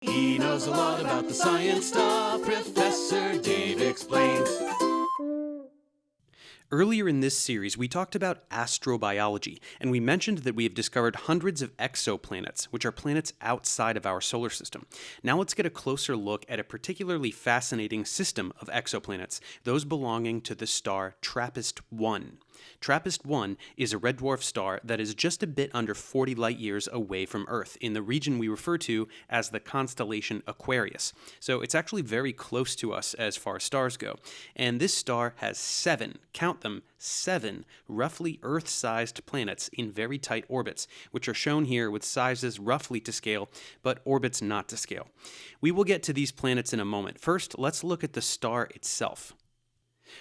He knows a lot about the science stuff. Professor Dave explains. Earlier in this series, we talked about astrobiology, and we mentioned that we have discovered hundreds of exoplanets, which are planets outside of our solar system. Now let's get a closer look at a particularly fascinating system of exoplanets, those belonging to the star TRAPPIST 1. TRAPPIST 1 is a red dwarf star that is just a bit under 40 light years away from Earth in the region we refer to as the constellation Aquarius. So it's actually very close to us as far as stars go. And this star has seven, count them, seven roughly Earth sized planets in very tight orbits, which are shown here with sizes roughly to scale, but orbits not to scale. We will get to these planets in a moment. First, let's look at the star itself.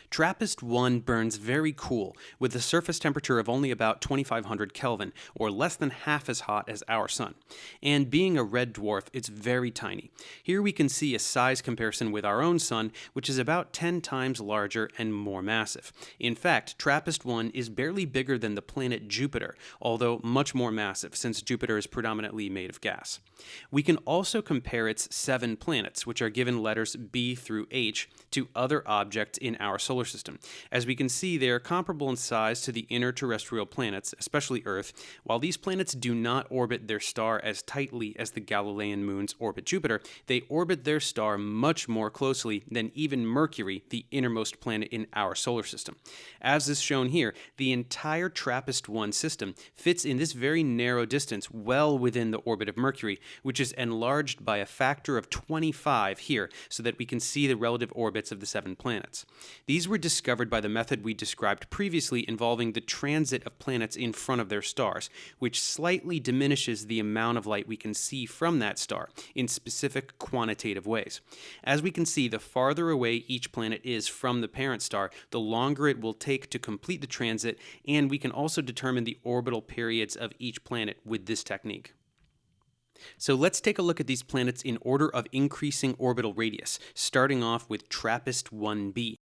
TRAPPIST 1 burns very cool, with a surface temperature of only about 2500 Kelvin, or less than half as hot as our Sun. And being a red dwarf, it's very tiny. Here we can see a size comparison with our own Sun, which is about 10 times larger and more massive. In fact, TRAPPIST 1 is barely bigger than the planet Jupiter, although much more massive, since Jupiter is predominantly made of gas. We can also compare its seven planets, which are given letters B through H, to other objects in our solar system. As we can see, they are comparable in size to the inner terrestrial planets, especially Earth, while these planets do not orbit their star as tightly as the Galilean moons orbit Jupiter, they orbit their star much more closely than even Mercury, the innermost planet in our solar system. As is shown here, the entire TRAPPIST-1 system fits in this very narrow distance well within the orbit of Mercury, which is enlarged by a factor of 25 here so that we can see the relative orbits of the seven planets. These were discovered by the method we described previously involving the transit of planets in front of their stars, which slightly diminishes the amount of light we can see from that star in specific quantitative ways. As we can see, the farther away each planet is from the parent star, the longer it will take to complete the transit, and we can also determine the orbital periods of each planet with this technique. So let's take a look at these planets in order of increasing orbital radius, starting off with TRAPPIST 1b.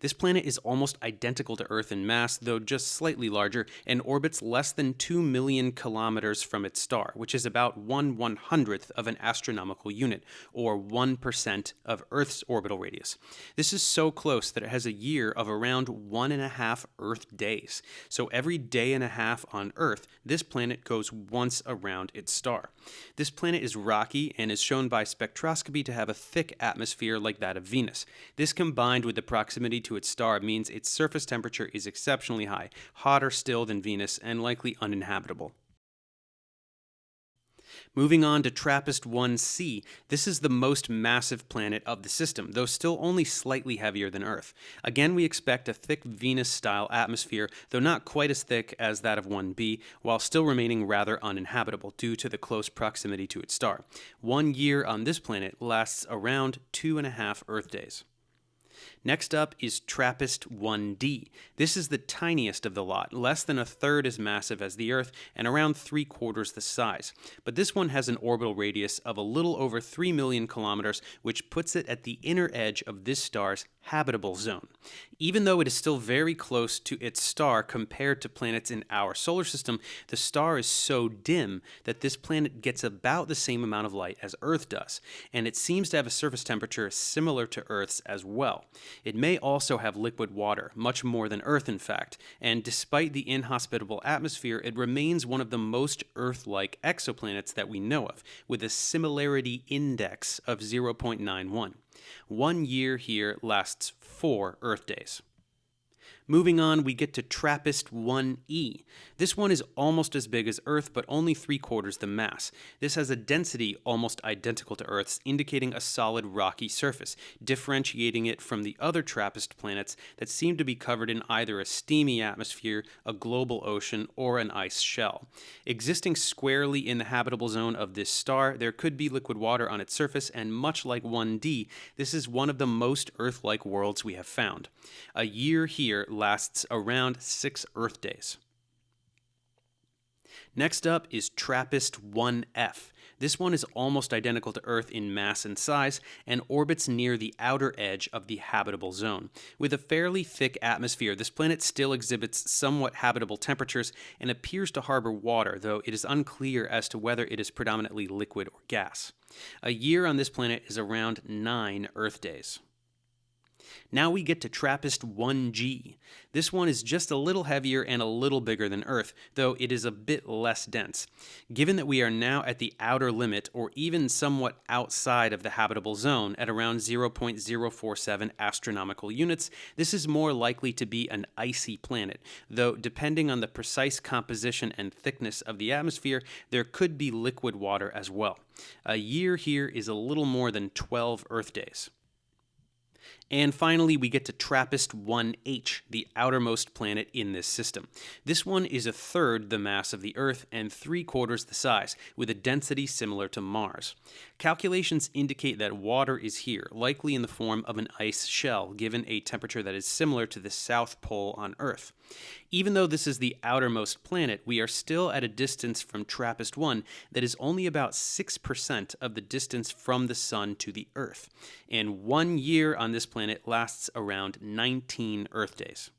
This planet is almost identical to Earth in mass, though just slightly larger, and orbits less than 2 million kilometers from its star, which is about 1 100th of an astronomical unit, or 1% of Earth's orbital radius. This is so close that it has a year of around one and a half Earth days. So every day and a half on Earth, this planet goes once around its star. This planet is rocky and is shown by spectroscopy to have a thick atmosphere like that of Venus. This combined with the proximity proximity to its star means its surface temperature is exceptionally high, hotter still than Venus, and likely uninhabitable. Moving on to TRAPPIST 1c, this is the most massive planet of the system, though still only slightly heavier than Earth. Again, we expect a thick Venus-style atmosphere, though not quite as thick as that of 1b, while still remaining rather uninhabitable due to the close proximity to its star. One year on this planet lasts around two and a half Earth days. Next up is TRAPPIST 1D. This is the tiniest of the lot, less than a third as massive as the Earth and around three quarters the size. But this one has an orbital radius of a little over 3 million kilometers, which puts it at the inner edge of this star's habitable zone. Even though it is still very close to its star compared to planets in our solar system, the star is so dim that this planet gets about the same amount of light as Earth does, and it seems to have a surface temperature similar to Earth's as well. It may also have liquid water, much more than Earth in fact, and despite the inhospitable atmosphere, it remains one of the most Earth-like exoplanets that we know of, with a similarity index of 0.91. One year here lasts four Earth days. Moving on, we get to TRAPPIST 1e. This one is almost as big as Earth, but only three quarters the mass. This has a density almost identical to Earth's, indicating a solid rocky surface, differentiating it from the other TRAPPIST planets that seem to be covered in either a steamy atmosphere, a global ocean, or an ice shell. Existing squarely in the habitable zone of this star, there could be liquid water on its surface, and much like 1d, this is one of the most Earth-like worlds we have found. A year here lasts around six Earth days. Next up is TRAPPIST 1F. This one is almost identical to Earth in mass and size and orbits near the outer edge of the habitable zone. With a fairly thick atmosphere, this planet still exhibits somewhat habitable temperatures and appears to harbor water, though it is unclear as to whether it is predominantly liquid or gas. A year on this planet is around 9 Earth days. Now we get to TRAPPIST-1G. This one is just a little heavier and a little bigger than Earth, though it is a bit less dense. Given that we are now at the outer limit, or even somewhat outside of the habitable zone at around 0.047 astronomical units, this is more likely to be an icy planet, though depending on the precise composition and thickness of the atmosphere, there could be liquid water as well. A year here is a little more than 12 Earth days. And finally, we get to TRAPPIST-1H, the outermost planet in this system. This one is a third the mass of the Earth and three quarters the size, with a density similar to Mars. Calculations indicate that water is here, likely in the form of an ice shell, given a temperature that is similar to the South Pole on Earth. Even though this is the outermost planet, we are still at a distance from TRAPPIST-1 that is only about 6% of the distance from the Sun to the Earth. And one year on this planet lasts around 19 Earth days.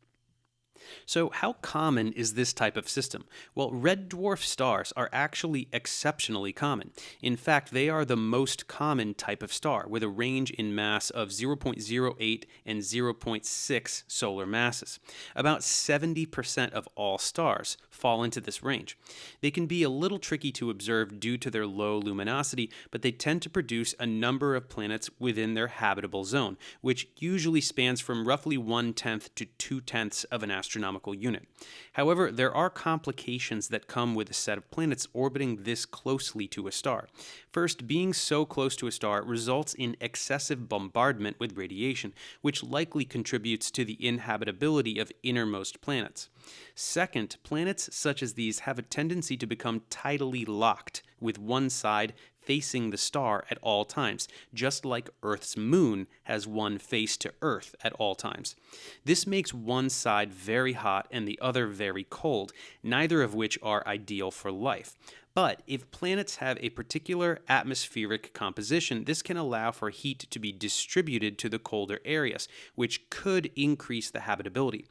So, how common is this type of system? Well, red dwarf stars are actually exceptionally common. In fact, they are the most common type of star, with a range in mass of 0.08 and 0.6 solar masses. About 70% of all stars fall into this range. They can be a little tricky to observe due to their low luminosity, but they tend to produce a number of planets within their habitable zone, which usually spans from roughly one tenth to two tenths of an astronomical unit. However, there are complications that come with a set of planets orbiting this closely to a star. First, being so close to a star results in excessive bombardment with radiation, which likely contributes to the inhabitability of innermost planets. Second, planets such as these have a tendency to become tidally locked, with one side facing the star at all times, just like Earth's moon has one face to Earth at all times. This makes one side very hot and the other very cold, neither of which are ideal for life. But if planets have a particular atmospheric composition, this can allow for heat to be distributed to the colder areas, which could increase the habitability.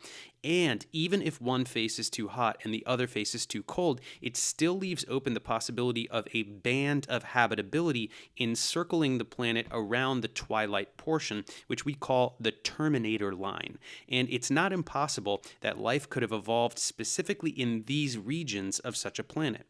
And even if one face is too hot and the other face is too cold, it still leaves open the possibility of a band of habitability encircling the planet around the twilight portion, which we call the terminator line. And it's not impossible that life could have evolved specifically in these regions of such a planet.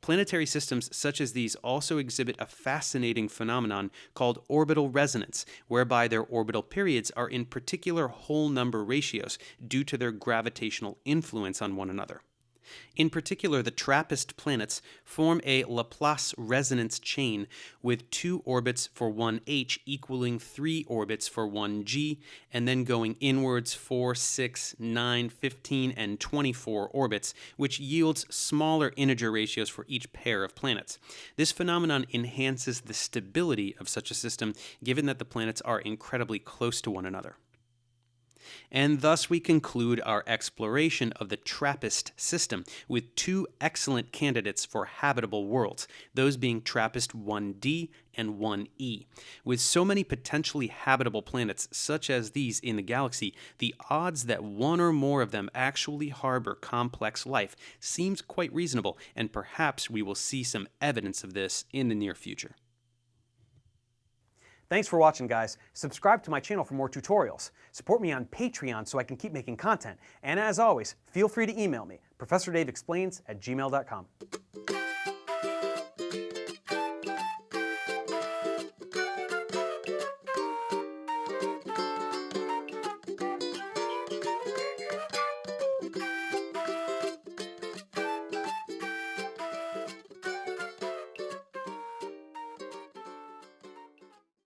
Planetary systems such as these also exhibit a fascinating phenomenon called orbital resonance, whereby their orbital periods are in particular whole number ratios due to their gravitational influence on one another. In particular, the TRAPPIST planets form a Laplace resonance chain with two orbits for one H equaling three orbits for one G, and then going inwards 4, 6, 9, 15, and 24 orbits, which yields smaller integer ratios for each pair of planets. This phenomenon enhances the stability of such a system, given that the planets are incredibly close to one another. And thus we conclude our exploration of the TRAPPIST system with two excellent candidates for habitable worlds, those being TRAPPIST 1D and 1E. With so many potentially habitable planets such as these in the galaxy, the odds that one or more of them actually harbor complex life seems quite reasonable, and perhaps we will see some evidence of this in the near future. Thanks for watching, guys. Subscribe to my channel for more tutorials. Support me on Patreon so I can keep making content. And as always, feel free to email me, ProfessorDaveExplains at gmail.com.